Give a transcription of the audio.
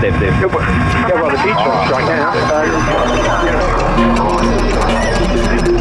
They've they've they're the beach right now.